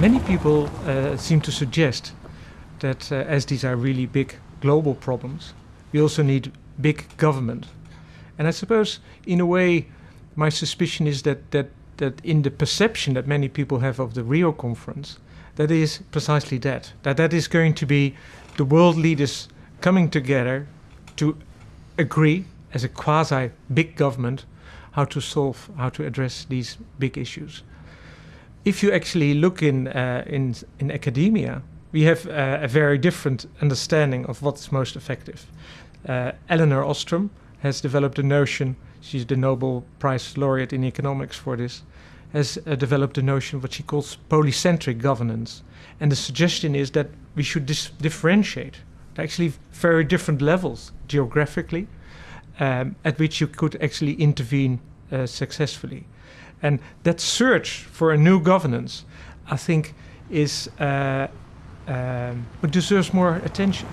Many people uh, seem to suggest that uh, as these are really big global problems, we also need big government. And I suppose, in a way, my suspicion is that, that, that in the perception that many people have of the Rio conference, that is precisely that. That that is going to be the world leaders coming together to agree as a quasi big government how to solve, how to address these big issues. If you actually look in, uh, in, in academia, we have uh, a very different understanding of what's most effective. Uh, Elinor Ostrom has developed a notion, she's the Nobel Prize laureate in economics for this, has uh, developed a notion what she calls polycentric governance. And the suggestion is that we should differentiate actually very different levels geographically um, at which you could actually intervene uh, successfully. And that search for a new governance, I think, is uh, um, deserves more attention.